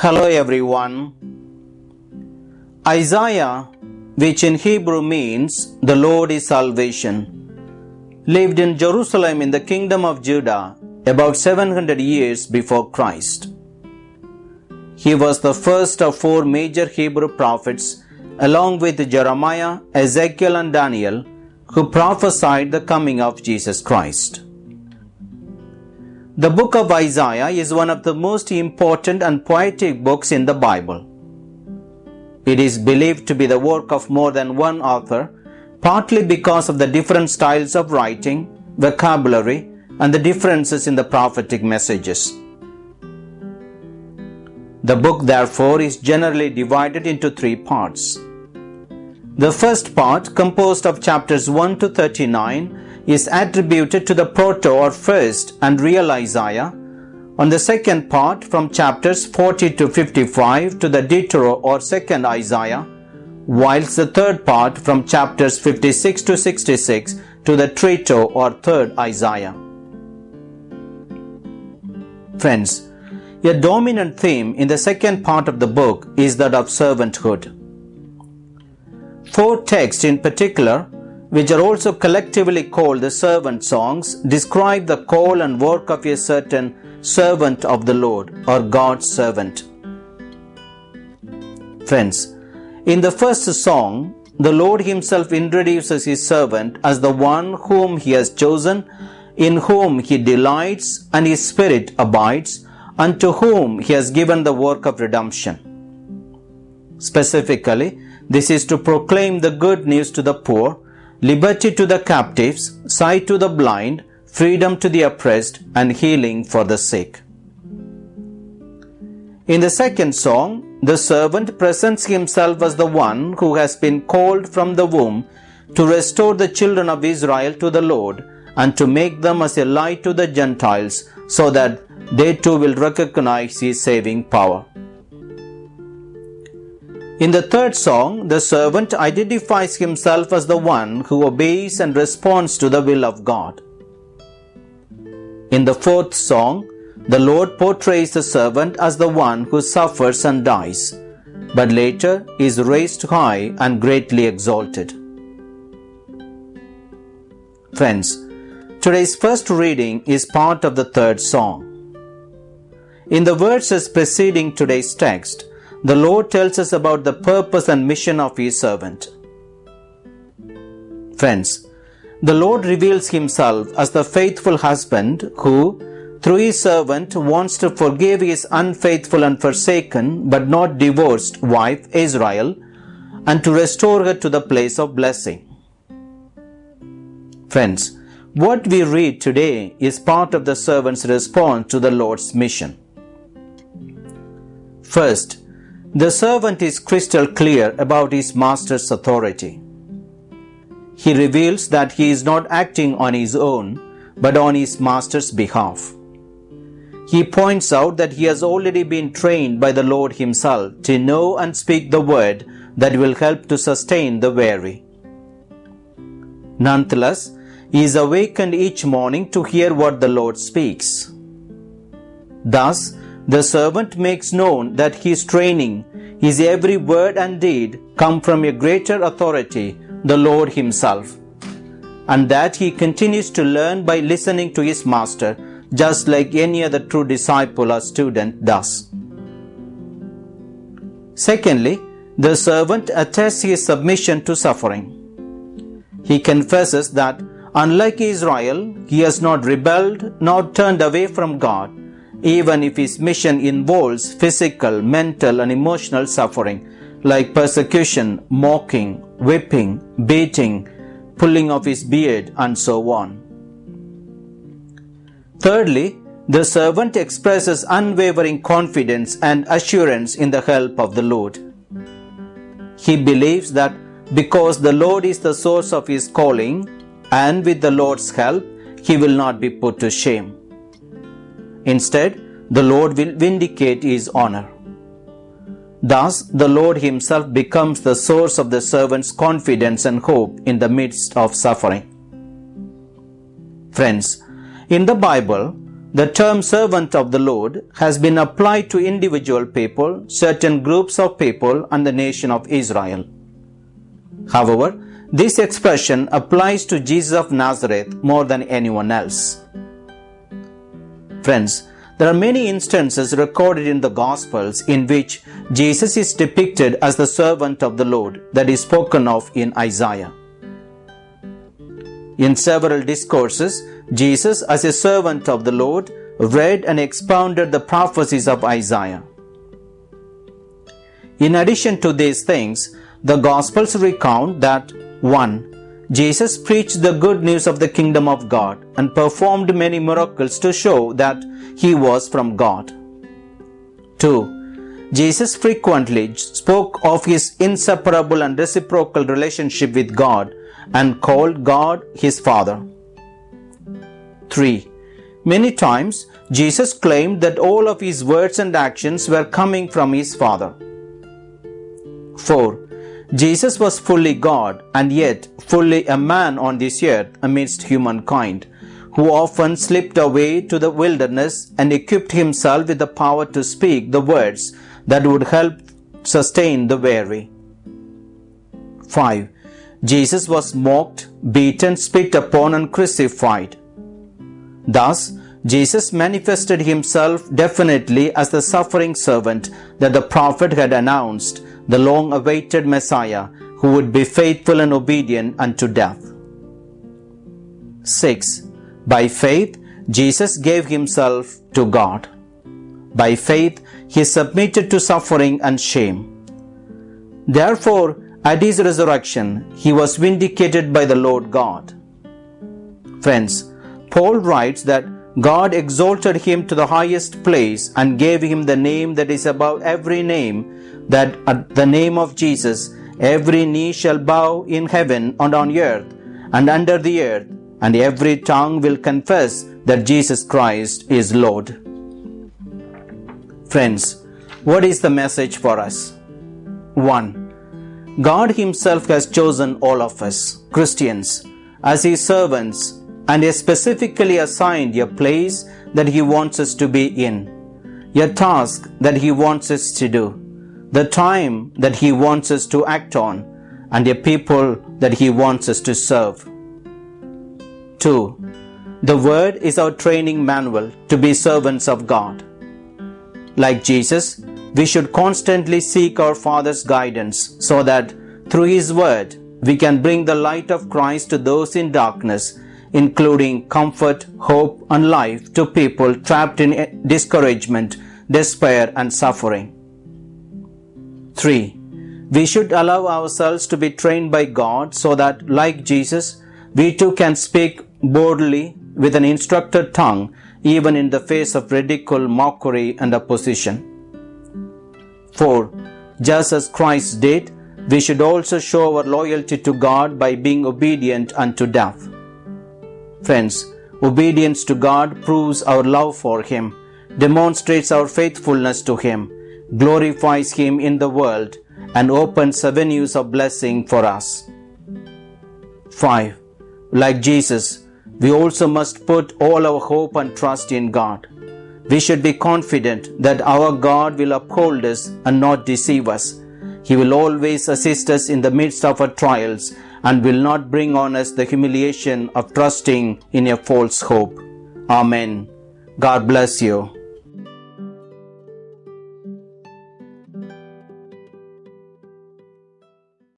Hello everyone. Isaiah, which in Hebrew means the Lord is salvation, lived in Jerusalem in the kingdom of Judah about 700 years before Christ. He was the first of four major Hebrew prophets, along with Jeremiah, Ezekiel, and Daniel, who prophesied the coming of Jesus Christ. The book of Isaiah is one of the most important and poetic books in the Bible. It is believed to be the work of more than one author, partly because of the different styles of writing, vocabulary, and the differences in the prophetic messages. The book, therefore, is generally divided into three parts. The first part, composed of chapters 1 to 39, is attributed to the proto or first and real Isaiah, on the second part from chapters 40 to 55 to the Deutero or second Isaiah, whilst the third part from chapters 56 to 66 to the Trito or third Isaiah. Friends, a dominant theme in the second part of the book is that of servanthood. Four texts in particular which are also collectively called the servant songs, describe the call and work of a certain servant of the Lord or God's servant. Friends, in the first song, the Lord Himself introduces His servant as the one whom He has chosen, in whom He delights and His Spirit abides, and to whom He has given the work of redemption. Specifically, this is to proclaim the good news to the poor liberty to the captives, sight to the blind, freedom to the oppressed, and healing for the sick. In the second song, the servant presents himself as the one who has been called from the womb to restore the children of Israel to the Lord and to make them as a light to the Gentiles so that they too will recognize his saving power. In the third song, the servant identifies himself as the one who obeys and responds to the will of God. In the fourth song, the Lord portrays the servant as the one who suffers and dies, but later is raised high and greatly exalted. Friends, today's first reading is part of the third song. In the verses preceding today's text, the Lord tells us about the purpose and mission of His servant. Friends, the Lord reveals Himself as the faithful husband who, through His servant, wants to forgive His unfaithful and forsaken but not divorced wife Israel and to restore her to the place of blessing. Friends, what we read today is part of the servant's response to the Lord's mission. First, the servant is crystal clear about his master's authority. He reveals that he is not acting on his own, but on his master's behalf. He points out that he has already been trained by the Lord himself to know and speak the word that will help to sustain the weary. Nonetheless, he is awakened each morning to hear what the Lord speaks. Thus, the servant makes known that his training, his every word and deed come from a greater authority, the Lord himself, and that he continues to learn by listening to his master, just like any other true disciple or student does. Secondly, the servant attests his submission to suffering. He confesses that, unlike Israel, he has not rebelled nor turned away from God, even if his mission involves physical, mental, and emotional suffering like persecution, mocking, whipping, beating, pulling of his beard, and so on. Thirdly, the servant expresses unwavering confidence and assurance in the help of the Lord. He believes that because the Lord is the source of his calling, and with the Lord's help, he will not be put to shame. Instead, the Lord will vindicate his honor. Thus, the Lord himself becomes the source of the servant's confidence and hope in the midst of suffering. Friends, in the Bible, the term servant of the Lord has been applied to individual people, certain groups of people, and the nation of Israel. However, this expression applies to Jesus of Nazareth more than anyone else. Friends, there are many instances recorded in the Gospels in which Jesus is depicted as the servant of the Lord that is spoken of in Isaiah. In several discourses, Jesus, as a servant of the Lord, read and expounded the prophecies of Isaiah. In addition to these things, the Gospels recount that 1. Jesus preached the good news of the kingdom of God and performed many miracles to show that he was from God. 2. Jesus frequently spoke of his inseparable and reciprocal relationship with God and called God his Father. 3. Many times, Jesus claimed that all of his words and actions were coming from his Father. 4. Jesus was fully God and yet fully a man on this earth amidst humankind, who often slipped away to the wilderness and equipped himself with the power to speak the words that would help sustain the weary. 5. Jesus was mocked, beaten, spit upon, and crucified. Thus, Jesus manifested himself definitely as the suffering servant that the prophet had announced the long awaited Messiah who would be faithful and obedient unto death. 6. By faith, Jesus gave himself to God. By faith, he submitted to suffering and shame. Therefore, at his resurrection, he was vindicated by the Lord God. Friends, Paul writes that God exalted him to the highest place and gave him the name that is above every name that at the name of Jesus every knee shall bow in heaven and on earth and under the earth, and every tongue will confess that Jesus Christ is Lord. Friends, what is the message for us? 1. God Himself has chosen all of us, Christians, as His servants and has specifically assigned a place that He wants us to be in, a task that He wants us to do the time that He wants us to act on, and a people that He wants us to serve. 2. The Word is our training manual to be servants of God. Like Jesus, we should constantly seek our Father's guidance so that through His Word we can bring the light of Christ to those in darkness, including comfort, hope, and life to people trapped in discouragement, despair, and suffering. 3. We should allow ourselves to be trained by God so that, like Jesus, we too can speak boldly with an instructed tongue, even in the face of ridicule, mockery, and opposition. 4. Just as Christ did, we should also show our loyalty to God by being obedient unto death. Friends, obedience to God proves our love for Him, demonstrates our faithfulness to Him, glorifies Him in the world, and opens avenues of blessing for us. 5. Like Jesus, we also must put all our hope and trust in God. We should be confident that our God will uphold us and not deceive us. He will always assist us in the midst of our trials and will not bring on us the humiliation of trusting in a false hope. Amen. God bless you.